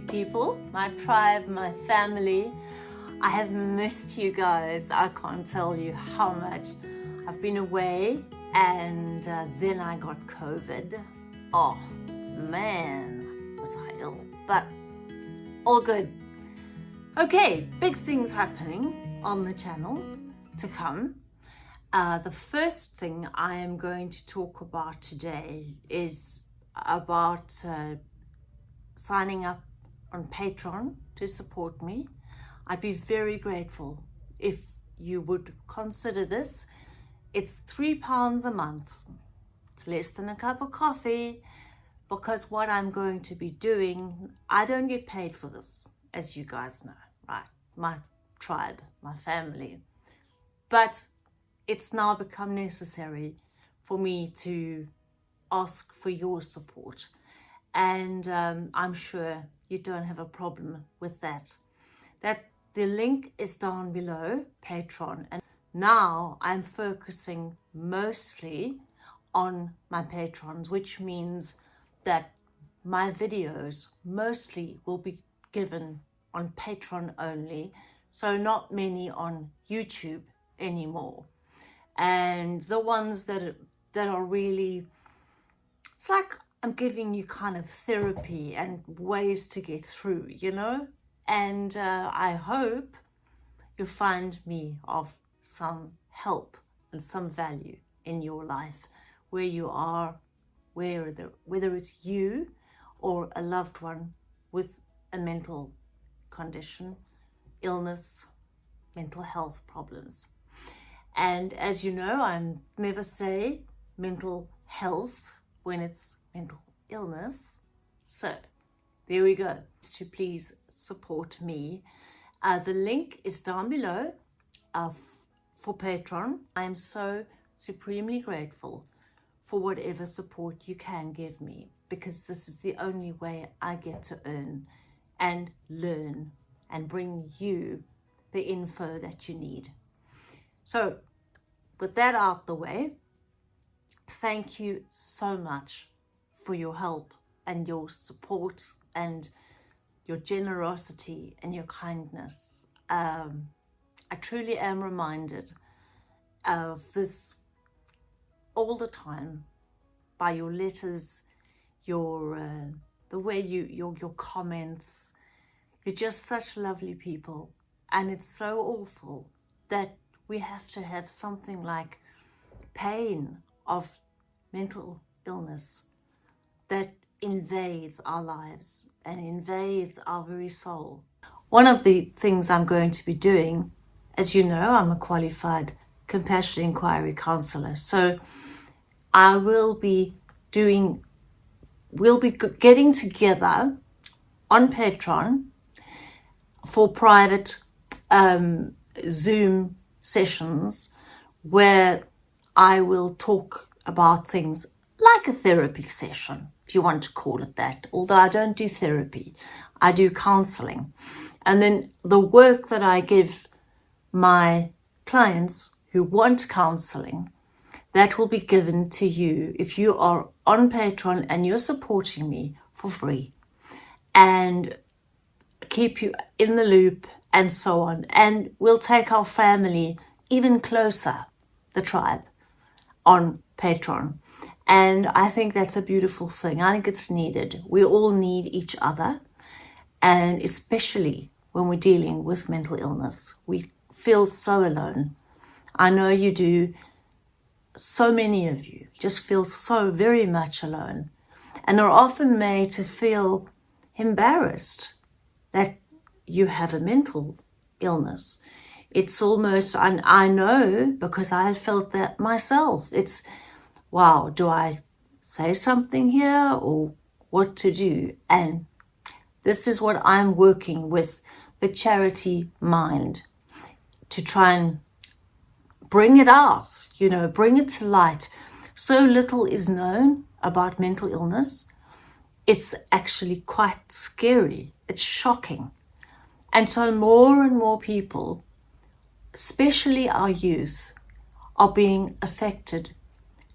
people, my tribe, my family. I have missed you guys. I can't tell you how much. I've been away and uh, then I got COVID. Oh man, was I ill, but all good. Okay, big things happening on the channel to come. Uh, the first thing I am going to talk about today is about uh, signing up on Patreon to support me. I'd be very grateful if you would consider this. It's three pounds a month. It's less than a cup of coffee because what I'm going to be doing, I don't get paid for this, as you guys know, right? My tribe, my family. But it's now become necessary for me to ask for your support. And um, I'm sure you don't have a problem with that. That the link is down below, Patreon. And now I'm focusing mostly on my patrons, which means that my videos mostly will be given on Patreon only, so not many on YouTube anymore. And the ones that that are really, it's like I'm giving you kind of therapy and ways to get through, you know? And uh, I hope you'll find me of some help and some value in your life where you are where the, whether it's you or a loved one with a mental condition, illness, mental health problems. And as you know, I never say mental health when it's mental illness. So there we go. To please support me. Uh, the link is down below uh, for Patreon. I am so supremely grateful for whatever support you can give me because this is the only way I get to earn and learn and bring you the info that you need. So with that out the way, thank you so much for your help and your support and your generosity and your kindness. Um, I truly am reminded of this all the time by your letters, your uh, the way you your your comments. You're just such lovely people, and it's so awful that we have to have something like pain of mental illness that invades our lives and invades our very soul. One of the things I'm going to be doing, as you know, I'm a qualified compassion inquiry counselor. So I will be doing, we'll be getting together on Patreon for private um, Zoom sessions where I will talk about things like a therapy session, if you want to call it that, although I don't do therapy, I do counseling. And then the work that I give my clients who want counseling that will be given to you if you are on Patreon and you're supporting me for free and keep you in the loop and so on. And we'll take our family even closer, the tribe, on Patreon. And I think that's a beautiful thing. I think it's needed. We all need each other. And especially when we're dealing with mental illness, we feel so alone. I know you do so many of you just feel so very much alone and are often made to feel embarrassed that you have a mental illness. It's almost, and I know because I felt that myself. It's, wow, do I say something here or what to do? And this is what I'm working with the charity mind to try and bring it out, you know, bring it to light. So little is known about mental illness. It's actually quite scary. It's shocking. And so more and more people, especially our youth, are being affected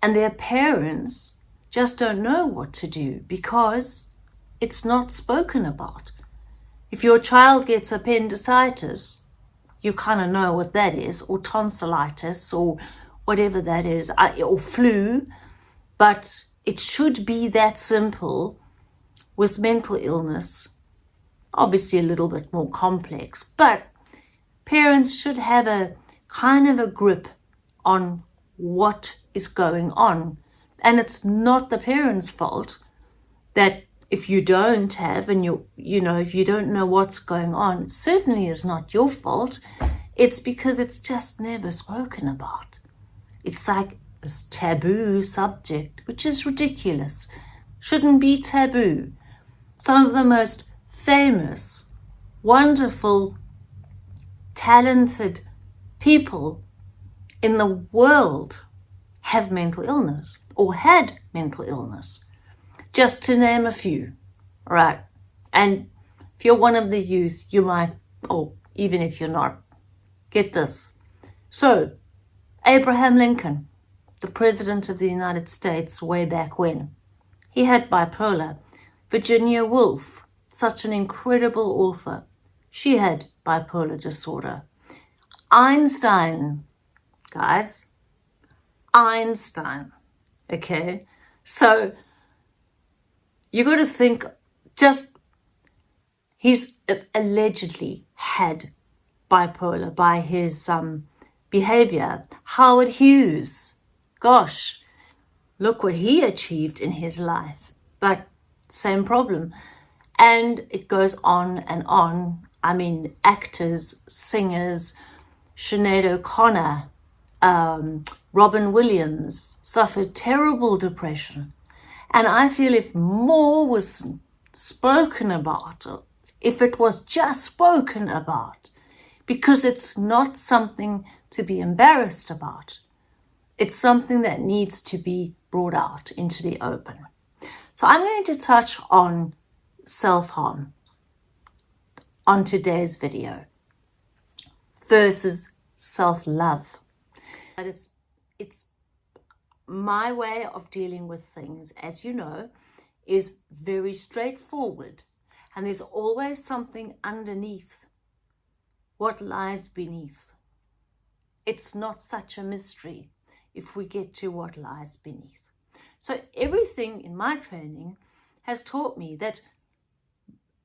and their parents just don't know what to do because it's not spoken about. If your child gets appendicitis, you kind of know what that is, or tonsillitis, or whatever that is, or flu, but it should be that simple with mental illness. Obviously, a little bit more complex, but parents should have a kind of a grip on what is going on. And it's not the parents' fault that if you don't have and you you know if you don't know what's going on certainly is not your fault. It's because it's just never spoken about. It's like this taboo subject which is ridiculous shouldn't be taboo. Some of the most famous wonderful talented people in the world have mental illness or had mental illness just to name a few, right? And if you're one of the youth, you might, or even if you're not, get this. So, Abraham Lincoln, the President of the United States way back when, he had bipolar. Virginia Woolf, such an incredible author, she had bipolar disorder. Einstein, guys, Einstein, okay? So you got to think just he's allegedly had bipolar by his um, behavior. Howard Hughes, gosh, look what he achieved in his life. But same problem. And it goes on and on. I mean, actors, singers, Sinead O'Connor, um, Robin Williams suffered terrible depression. And I feel if more was spoken about, if it was just spoken about, because it's not something to be embarrassed about. It's something that needs to be brought out into the open. So I'm going to touch on self-harm on today's video versus self-love. But it's, it's my way of dealing with things, as you know, is very straightforward. And there's always something underneath what lies beneath. It's not such a mystery if we get to what lies beneath. So everything in my training has taught me that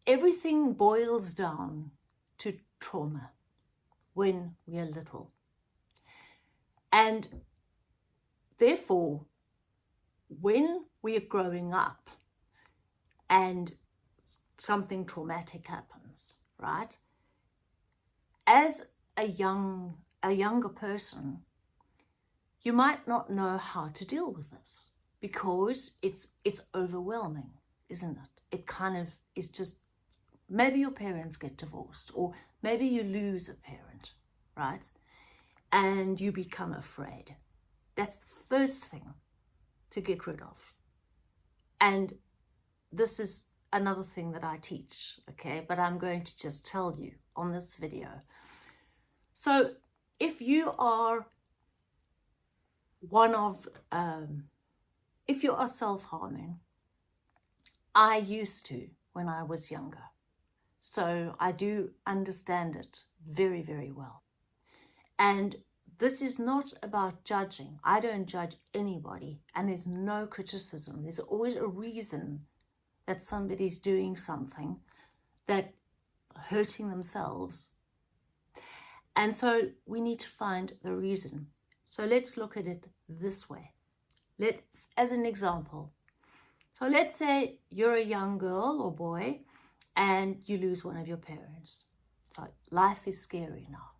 everything boils down to trauma when we are little. And Therefore, when we are growing up and something traumatic happens, right? As a young a younger person, you might not know how to deal with this because it's it's overwhelming, isn't it? It kind of is just maybe your parents get divorced or maybe you lose a parent, right? And you become afraid. That's the first thing to get rid of. And this is another thing that I teach, okay? But I'm going to just tell you on this video. So if you are one of, um, if you are self-harming, I used to when I was younger. So I do understand it very, very well. And this is not about judging. I don't judge anybody and there's no criticism. There's always a reason that somebody's doing something that hurting themselves. And so we need to find the reason. So let's look at it this way. Let, as an example, so let's say you're a young girl or boy and you lose one of your parents. So life is scary now.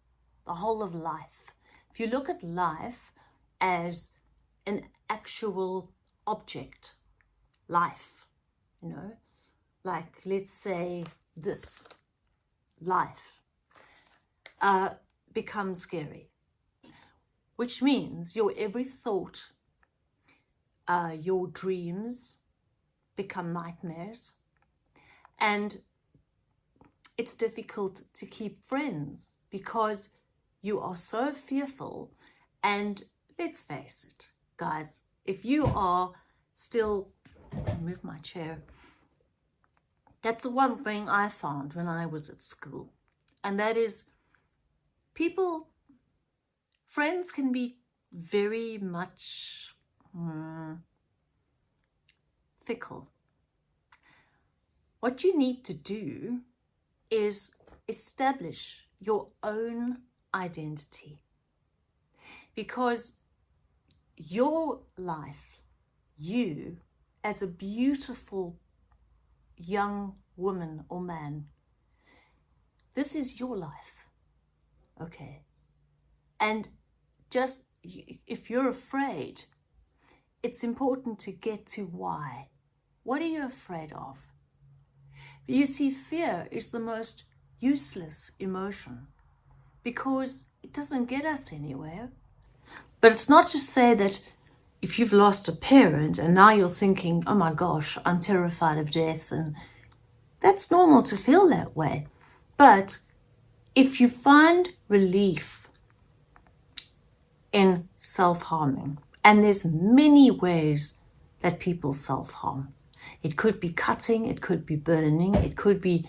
The whole of life. If you look at life as an actual object, life, you know, like let's say this, life, uh, becomes scary, which means your every thought, uh, your dreams become nightmares and it's difficult to keep friends because you are so fearful. And let's face it, guys, if you are still, move my chair, That's the one thing I found when I was at school. And that is people, friends can be very much mm, fickle. What you need to do is establish your own identity because your life, you as a beautiful young woman or man, this is your life. Okay. And just if you're afraid, it's important to get to why. What are you afraid of? You see, fear is the most useless emotion because it doesn't get us anywhere. But it's not to say that if you've lost a parent and now you're thinking, oh my gosh, I'm terrified of death, and that's normal to feel that way. But if you find relief in self-harming, and there's many ways that people self-harm. It could be cutting, it could be burning, it could be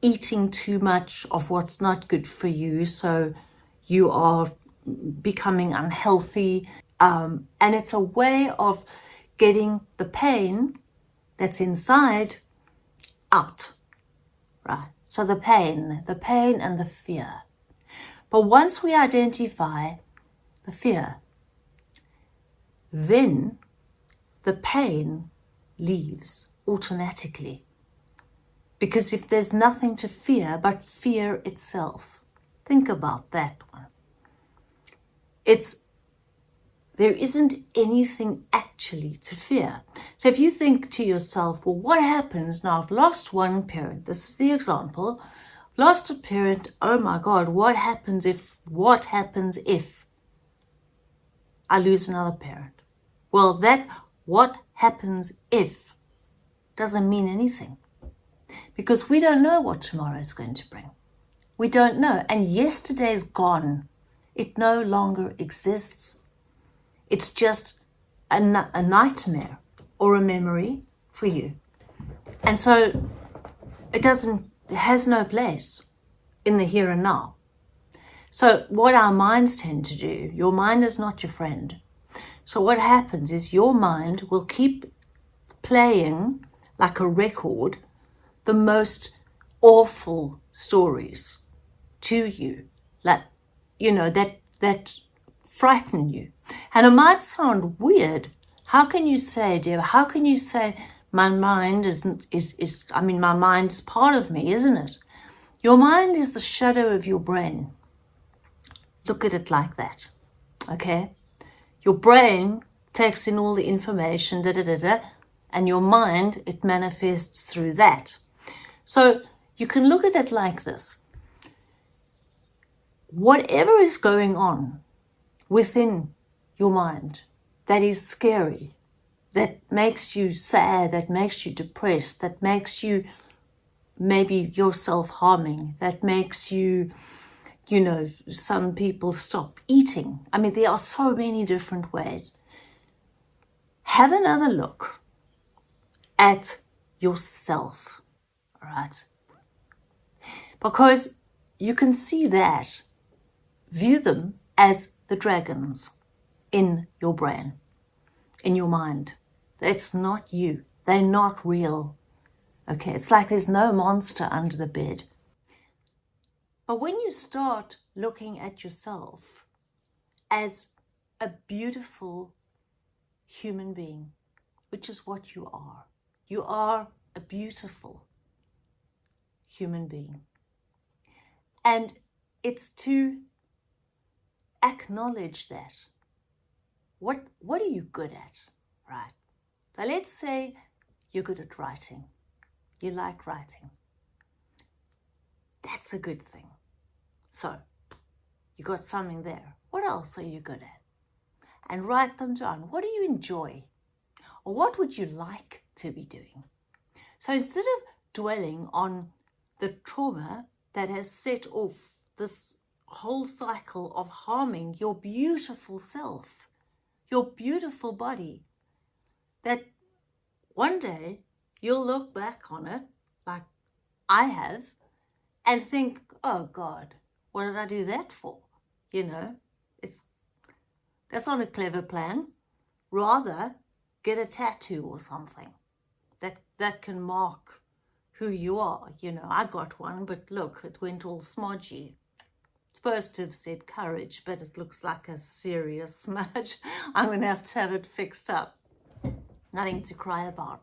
eating too much of what's not good for you. So you are becoming unhealthy. Um, and it's a way of getting the pain that's inside out, right? So the pain, the pain and the fear. But once we identify the fear, then the pain leaves automatically. Because if there's nothing to fear but fear itself, think about that one. It's there isn't anything actually to fear. So if you think to yourself, well, what happens now? I've lost one parent. This is the example. Lost a parent. Oh my God, what happens if, what happens if I lose another parent? Well, that what happens if doesn't mean anything because we don't know what tomorrow is going to bring. We don't know. And yesterday is gone. It no longer exists. It's just a, a nightmare or a memory for you. And so it doesn't, it has no place in the here and now. So what our minds tend to do, your mind is not your friend. So what happens is your mind will keep playing like a record the most awful stories to you, like, you know, that, that frighten you. And it might sound weird. How can you say, dear, how can you say my mind isn't, is, is, I mean, my mind is part of me, isn't it? Your mind is the shadow of your brain. Look at it like that, okay? Your brain takes in all the information, da, da, da, da, and your mind, it manifests through that. So you can look at it like this. Whatever is going on within your mind that is scary, that makes you sad, that makes you depressed, that makes you maybe yourself harming, that makes you, you know, some people stop eating. I mean, there are so many different ways. Have another look at yourself right? Because you can see that, view them as the dragons in your brain, in your mind. It's not you. They're not real. Okay, it's like there's no monster under the bed. But when you start looking at yourself as a beautiful human being, which is what you are, you are a beautiful human being. And it's to acknowledge that. What, what are you good at, right? So let's say you're good at writing. You like writing. That's a good thing. So you got something there. What else are you good at? And write them down. What do you enjoy? Or what would you like to be doing? So instead of dwelling on the trauma that has set off this whole cycle of harming your beautiful self, your beautiful body, that one day you'll look back on it like I have, and think, oh God, what did I do that for? You know, it's that's not a clever plan. Rather, get a tattoo or something that that can mark who you are. You know, I got one, but look, it went all smudgy. Supposed to have said courage, but it looks like a serious smudge. I'm going to have to have it fixed up. Nothing to cry about.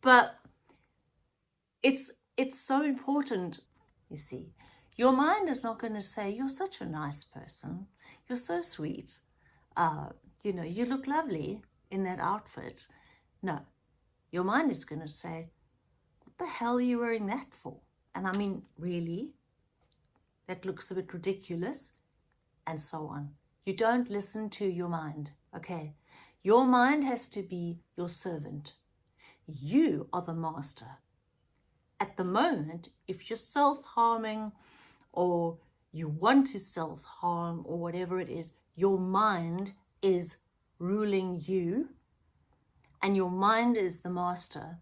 But it's it's so important, you see. Your mind is not going to say, you're such a nice person. You're so sweet. Uh, you know, you look lovely in that outfit. No, your mind is going to say, the hell are you wearing that for? And I mean, really? That looks a bit ridiculous. And so on. You don't listen to your mind, okay? Your mind has to be your servant. You are the master. At the moment, if you're self-harming or you want to self-harm or whatever it is, your mind is ruling you and your mind is the master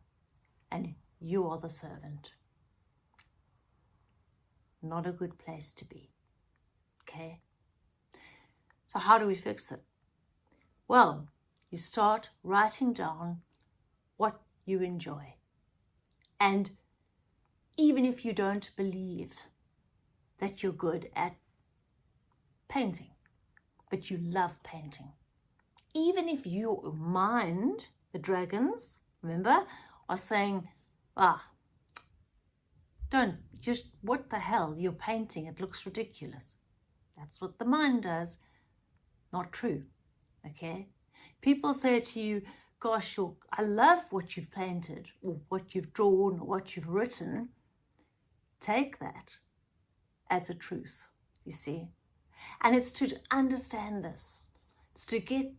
and you are the servant. Not a good place to be. Okay? So how do we fix it? Well, you start writing down what you enjoy. And even if you don't believe that you're good at painting, but you love painting, even if your mind the dragons, remember, are saying, ah, don't, just, what the hell, you're painting, it looks ridiculous. That's what the mind does. Not true, okay? People say to you, gosh, I love what you've painted, or what you've drawn, or what you've written. Take that as a truth, you see. And it's to understand this. It's to get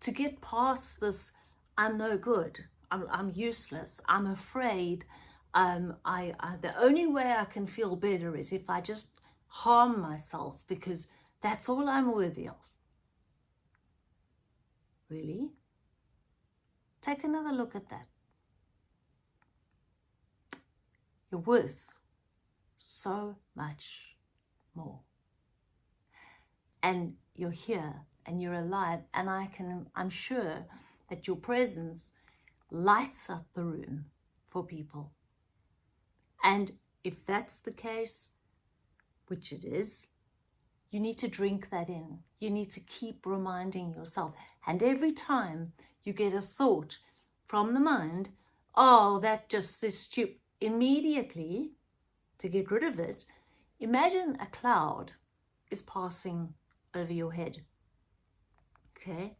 to get past this I'm no good. I'm, I'm useless. I'm afraid. Um, I, I, the only way I can feel better is if I just harm myself because that's all I'm worthy of. Really? Take another look at that. You're worth so much more. And you're here and you're alive and I can, I'm sure that your presence lights up the room for people. And if that's the case, which it is, you need to drink that in. You need to keep reminding yourself. And every time you get a thought from the mind, oh, that just is stupid, immediately to get rid of it, imagine a cloud is passing over your head. Okay?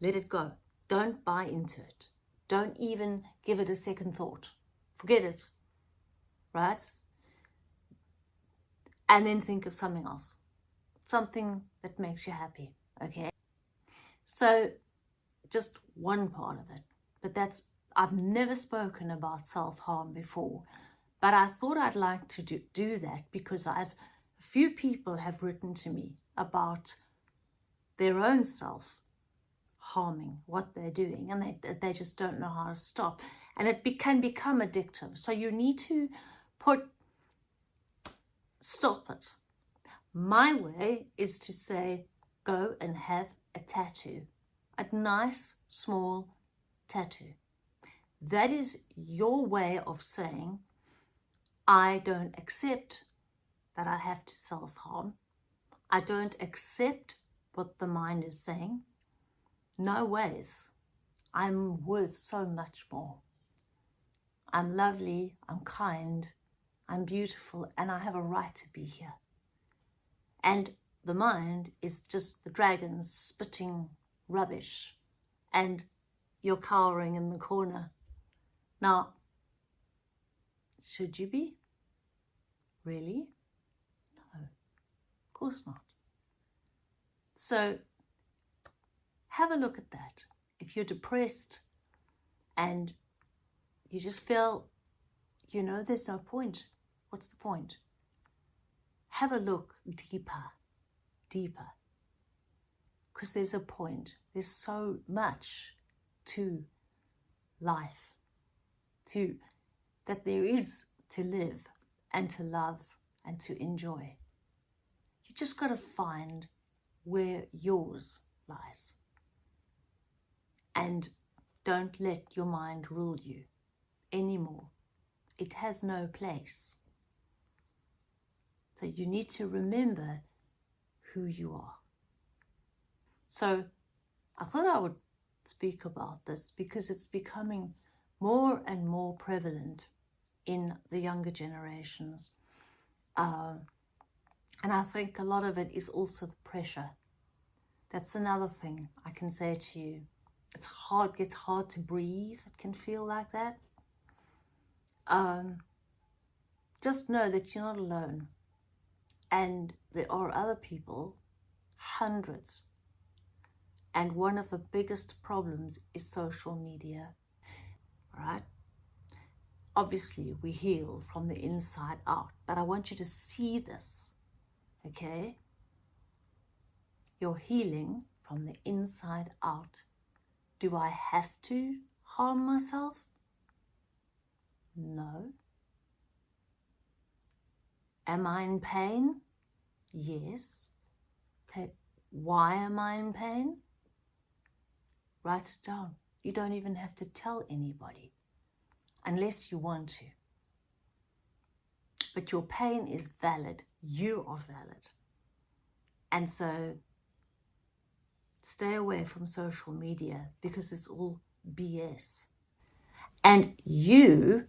Let it go. Don't buy into it. Don't even give it a second thought. Forget it, right? And then think of something else, something that makes you happy, okay? So just one part of it, but that's, I've never spoken about self-harm before, but I thought I'd like to do, do that because I've, a few people have written to me about their own self harming what they're doing and they, they just don't know how to stop. And it be, can become addictive. So you need to put stop it. My way is to say go and have a tattoo a nice small tattoo. That is your way of saying I don't accept that I have to self-harm. I don't accept what the mind is saying no ways. I'm worth so much more. I'm lovely, I'm kind, I'm beautiful, and I have a right to be here. And the mind is just the dragon spitting rubbish, and you're cowering in the corner. Now, should you be? Really? No, of course not. So have a look at that. If you're depressed and you just feel, you know, there's no point. What's the point? Have a look deeper, deeper. Because there's a point. There's so much to life, to that there is to live and to love and to enjoy. You just got to find where yours lies. And don't let your mind rule you anymore. It has no place. So you need to remember who you are. So I thought I would speak about this because it's becoming more and more prevalent in the younger generations. Uh, and I think a lot of it is also the pressure. That's another thing I can say to you. It's hard, gets hard to breathe. It can feel like that. Um, just know that you're not alone. And there are other people, hundreds. And one of the biggest problems is social media, right? Obviously, we heal from the inside out, but I want you to see this, okay? You're healing from the inside out. Do I have to harm myself? No. Am I in pain? Yes. Okay, why am I in pain? Write it down. You don't even have to tell anybody unless you want to. But your pain is valid. You are valid. And so stay away from social media because it's all BS. And you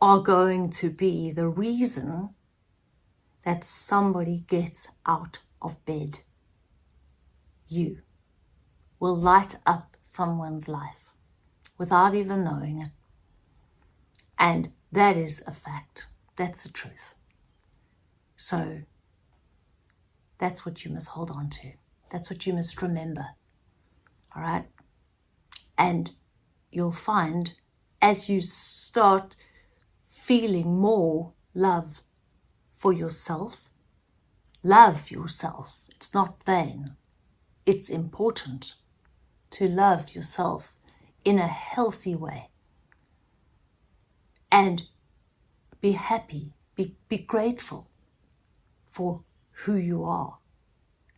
are going to be the reason that somebody gets out of bed. You will light up someone's life without even knowing it. And that is a fact. That's the truth. So that's what you must hold on to. That's what you must remember. All right? And you'll find as you start feeling more love for yourself, love yourself. It's not vain. It's important to love yourself in a healthy way and be happy, be, be grateful for who you are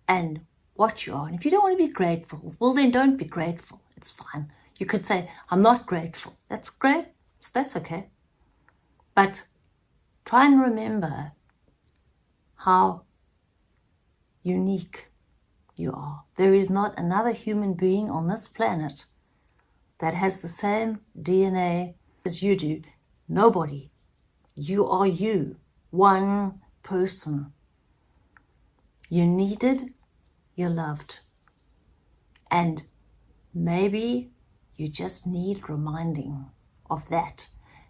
and what you are. And if you don't want to be grateful, well, then don't be grateful. It's fine. You could say, I'm not grateful. That's great. That's okay. But try and remember how unique you are. There is not another human being on this planet that has the same DNA as you do. Nobody. You are you. One person. You needed, you're loved. And maybe you just need reminding of that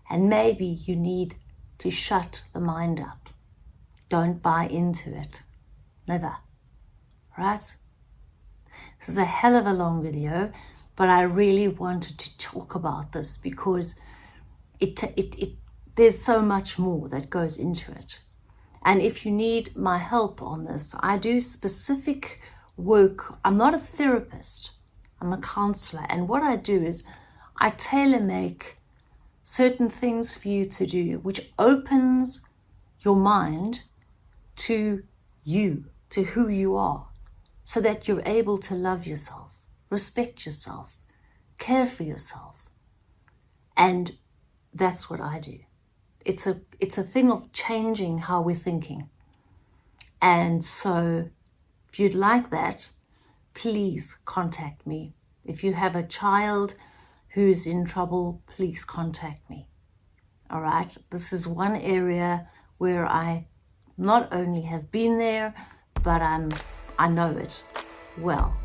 and maybe you need to shut the mind up. Don't buy into it. Never. Right? This is a hell of a long video, but I really wanted to talk about this because it, it, it, there's so much more that goes into it. And if you need my help on this, I do specific work. I'm not a therapist, I'm a counselor. And what I do is I tailor make certain things for you to do, which opens your mind to you, to who you are, so that you're able to love yourself, respect yourself, care for yourself. And that's what I do. It's a, it's a thing of changing how we're thinking. And so if you'd like that, please contact me. If you have a child who's in trouble, please contact me. All right, this is one area where I not only have been there, but I'm, I know it well.